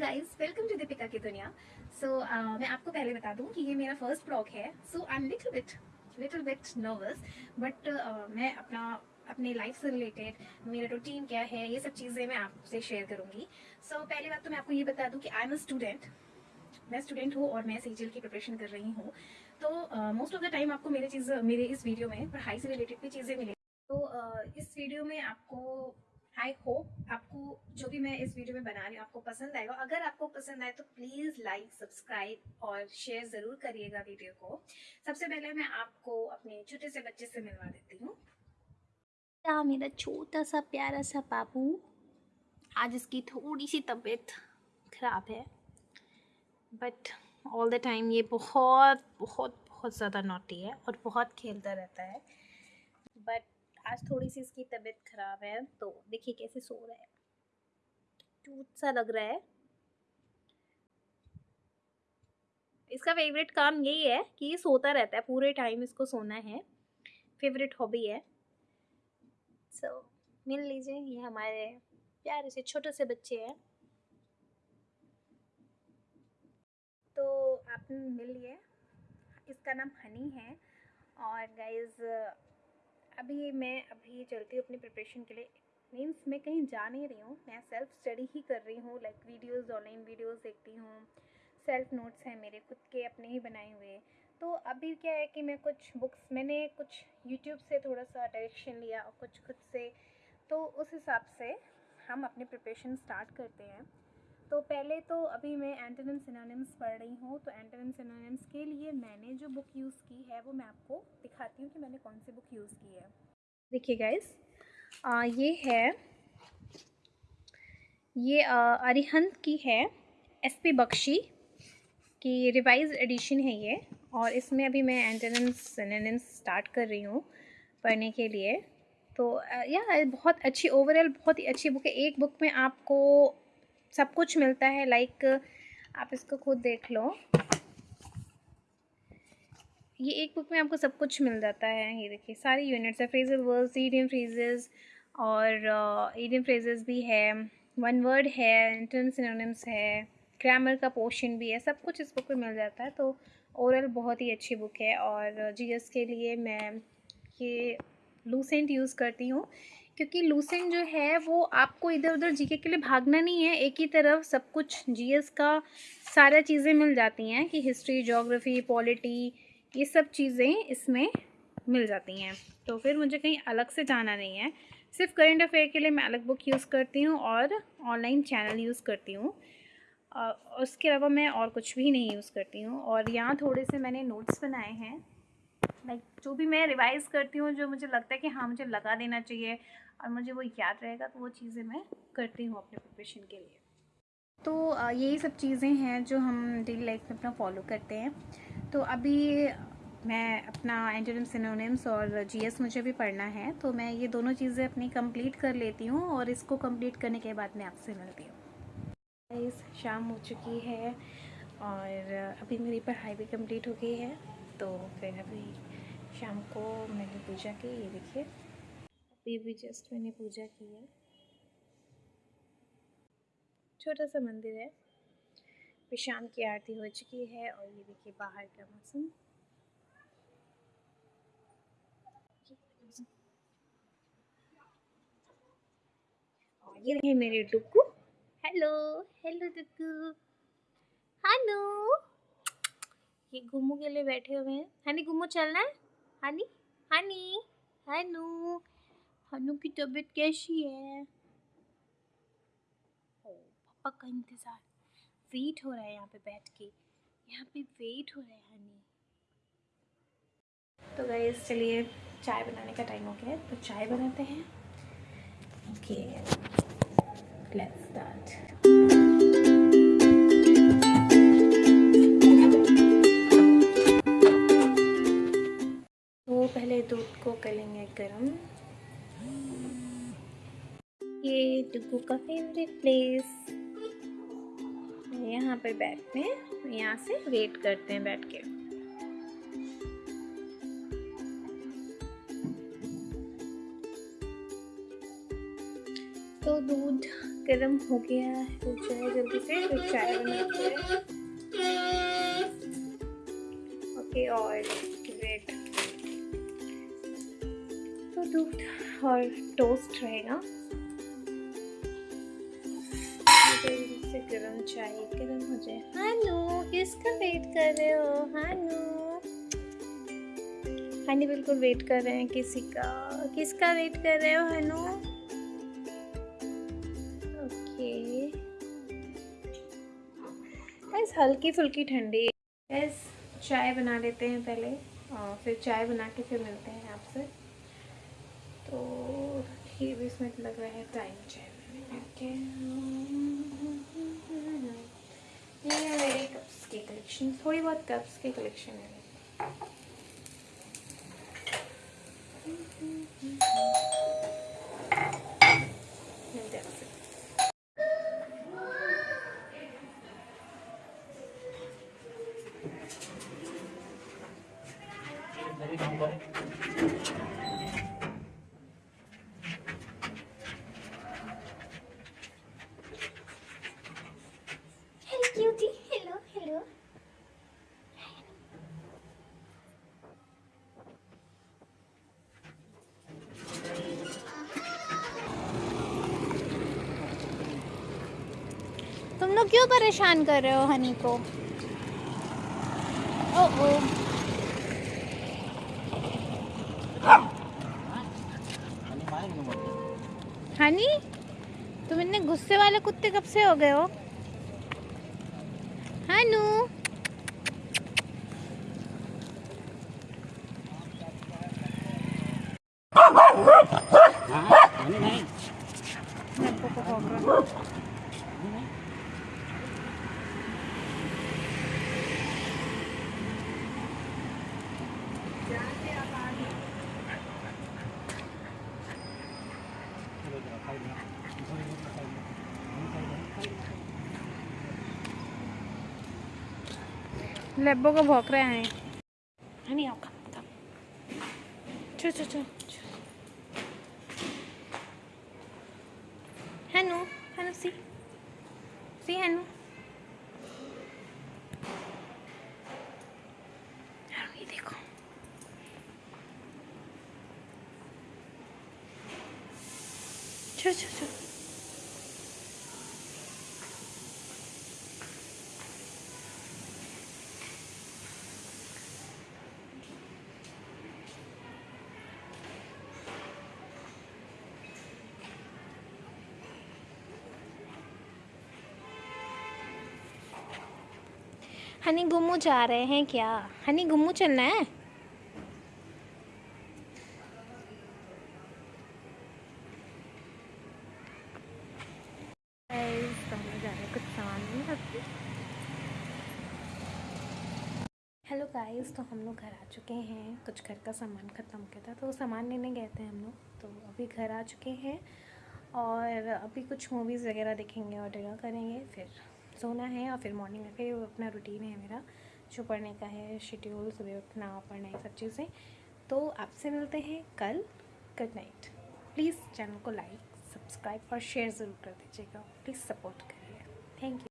Guys welcome to Deepika की दुनिया सो so, uh, मैं आपको पहले बता दूँ कि ये मेरा फ़र्स्ट ब्लॉग है so I am little bit little bit nervous but मैं अपना अपने लाइफ से रिलेटेड मेरा रूटीन क्या है ये सब चीज़ें मैं आपसे शेयर करूँगी. सो so, पहली बात तो मैं आपको ये बता दूँ कि आई एम अ स्टूडेंट मैं स्टूडेंट हूँ और मैं सी की प्रिपरेशन कर रही हूँ. तो मोस्ट ऑफ़ द टाइम आपको मेरे चीज़ मेरे इस वीडियो में पढ़ाई से रिलेटेड भी चीज़ें मिले तो uh, इस वीडियो में आपको आई होप आपको जो भी मैं इस वीडियो में बना रही हूँ, आपको पसंद आएगा। अगर आपको पसंद आए तो प्लीज़ लाइक सब्सक्राइब और शेयर ज़रूर करिएगा वीडियो को। सबसे पहले मैं आपको अपने छोटे से बच्चे से मिलवा देती हूँ। मेरा छोटा सा प्यारा सा बाबू? आज इसकी थोड़ी सी तबीयत ख़राब है बट ऑल द टाइम ये बहुत बहुत बहुत ज़्यादा नोटी है और बहुत खेलता रहता है। बट आज थोड़ी सी इसकी तबीयत ख़राब है तो देखिए कैसे सो रहा है। टूट सा लग रहा है। इसका फेवरेट काम यही है कि ये सोता रहता है पूरे टाइम इसको सोना है। फेवरेट हॉबी है। सो so, मिल लीजिए ये हमारे प्यारे से छोटे से बच्चे हैं। तो आपने मिल लिए इसका नाम हनी है। और गाइज़ अभी मैं अभी चलती हूँ अपनी प्रिपरेशन के लिए। मीन्स मैं कहीं जा नहीं रही हूँ, मैं सेल्फ स्टडी ही कर रही हूँ लाइक वीडियोस ऑनलाइन वीडियोस देखती हूँ। सेल्फ नोट्स हैं मेरे, खुद के अपने ही बनाए हुए। तो अभी क्या है कि मैं कुछ बुक्स मैंने कुछ यूट्यूब से थोड़ा सा डायरेक्शन लिया और कुछ खुद से। तो उस हिसाब से हम अपनी प्रिपरेशन स्टार्ट करते हैं। तो पहले तो अभी मैं एंटोनिम सिनोनिम्स पढ़ रही हूँ तो एंटोनिम सिनोनिम्स के लिए मैंने जो बुक यूज़ की है, वो मैं आपको दिखाती हूँ कि मैंने कौन सी बुक यूज़ की है। देखिए गाइस ये है, ये अरिहंत की है एस पी बख्शी की रिवाइज एडिशन है ये, और इसमें अभी मैं एंटोनिम्स सिनोनिम्स स्टार्ट कर रही हूँ पढ़ने के लिए। तो या, बहुत अच्छी ओवरऑल बहुत ही अच्छी बुक है। एक बुक में आपको सब कुछ मिलता है लाइक आप इसको खुद देख लो। ये एक बुक में आपको सब कुछ मिल जाता है, ये देखिए, सारी यूनिट्स है फ्रेजल वर्ड्स ईडियम फ्रेजेस और ईडियम फ्रेजेस भी है वन वर्ड है इंटर्न सिनोनिम्स है ग्रामर का पोर्शन भी है, सब कुछ इस बुक में मिल जाता है तो ओवरऑल बहुत ही अच्छी बुक है और जीएस के लिए मैं ये लूसेंट यूज़ करती हूँ। क्योंकि लूसेंट जो है, वो आपको इधर उधर जीके के लिए भागना नहीं है। एक ही तरफ़ सब कुछ जीएस का सारा चीज़ें मिल जाती हैं कि हिस्ट्री जोग्राफ़ी पॉलिटी, ये सब चीज़ें इसमें मिल जाती हैं। तो फिर मुझे कहीं अलग से जाना नहीं है। सिर्फ़ करेंट अफेयर के लिए मैं अलग बुक यूज़ करती हूँ और ऑनलाइन चैनल यूज़ करती हूँ। उसके अलावा मैं और कुछ भी नहीं यूज़ करती हूँ। और यहाँ थोड़े से मैंने नोट्स बनाए हैं। लाइक जो भी मैं रिवाइज़ करती हूँ, जो मुझे लगता है कि हाँ मुझे लगा देना चाहिए और मुझे वो याद रहेगा तो वो चीज़ें मैं करती हूँ अपने प्रिपरेशन के लिए। तो यही सब चीज़ें हैं जो हम डेली लाइफ में अपना फॉलो करते हैं। तो अभी मैं अपना एंटोनिम सिनोनिम्स और जीएस मुझे भी पढ़ना है तो मैं ये दोनों चीज़ें अपनी कंप्लीट कर लेती हूँ और इसको कंप्लीट करने के बाद मैं आपसे मिलती हूँ। शाम हो चुकी है और अभी मेरी पढ़ाई भी कंप्लीट हो गई है तो फिर अभी शाम को मैंने पूजा की, ये देखिए। अभी भी जस्ट मैंने पूजा की है। छोटा सा मंदिर है। फिर शाम की आरती हो चुकी है और ये देखिए बाहर का मौसम। ये रहे मेरे डुक्कू। हेलो हेलो डुक्कू। हेलो। ये गुम्मू के लिए बैठे हुए हैं। हनी गुम्मू चलना है? हनी हनी हेलो हनु की तबीयत कैसी है? ओ, पापा का इंतज़ार। वेट हो रहा है यहाँ पे बैठ के। यहाँ पे वेट हो रहा है हनी तो गए चलिए, चाय बनाने का टाइम हो गया है। तो चाय बनाते हैं। ओके लेट्स स्टार्ट करेंगे गर्म। ये डुगू का फेवरेट प्लेस यहाँ पर बैठते हैं, यहाँ से वेट करते हैं बैठ के। तो दूध गर्म हो गया है तो चाय जल्दी से चाय बनाते हैं। ओके, और दूध और टोस्ट रहेगा। से गर्म चाय, गर्म हो जाए। हानू, किसका वेट कर रहे हो? हानू। हानी बिल्कुल वेट कर रहे हैं किसी का। किसका वेट कर रहे हो, हानू? ओके। बस हल्की फुल्की ठंडी। बस चाय बना लेते हैं पहले, और फिर चाय बना के फिर मिलते हैं आपसे। तो ये भी इसमें लग रहा है टाइम बनाने ये मेरे कप्स की कलेक्शन थोड़ी बहुत कप्स की कलेक्शन है। मिलते हैं लोग क्यों परेशान कर रहे हो हनी को? ओ ओ हनी तुम इतने गुस्से वाले कुत्ते कब से हो गए हो? हनु नब्बो लेब्बो को भौंक रहे हैं। हनी आओ कम कम चो चो चो हनु हनु, सी। सी, हनु। चलो चलो हनी गुम्मू जा रहे हैं क्या? हनी गुम्मू चलना है Guys, तो हम लोग जा रहे हैं कुछ सामान लेने रखते हेलो गाइस तो हम लोग घर आ चुके हैं। कुछ घर का सामान ख़त्म गया था तो सामान लेने गए थे हम लोग। तो अभी घर आ चुके हैं और अभी कुछ मूवीज़ वगैरह देखेंगे और डिनर करेंगे, फिर सोना है और फिर मॉर्निंग में फिर अपना रूटीन है मेरा, जो पढ़ने का है शेड्यूल सुबह उठना, पढ़ना, ये सब चीज़ें। तो आपसे मिलते हैं कल। गुड नाइट प्लीज़ चैनल को लाइक सब्सक्राइब और शेयर ज़रूर कर दीजिएगा। प्लीज़ सपोर्ट करिए। Thank you